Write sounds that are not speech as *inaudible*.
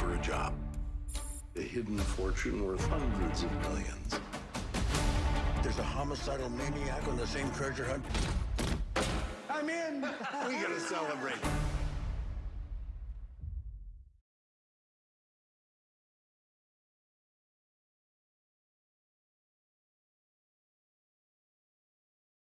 for a job. A hidden fortune worth hundreds of millions. There's a homicidal maniac on the same treasure hunt. I'm in! *laughs* we gotta celebrate.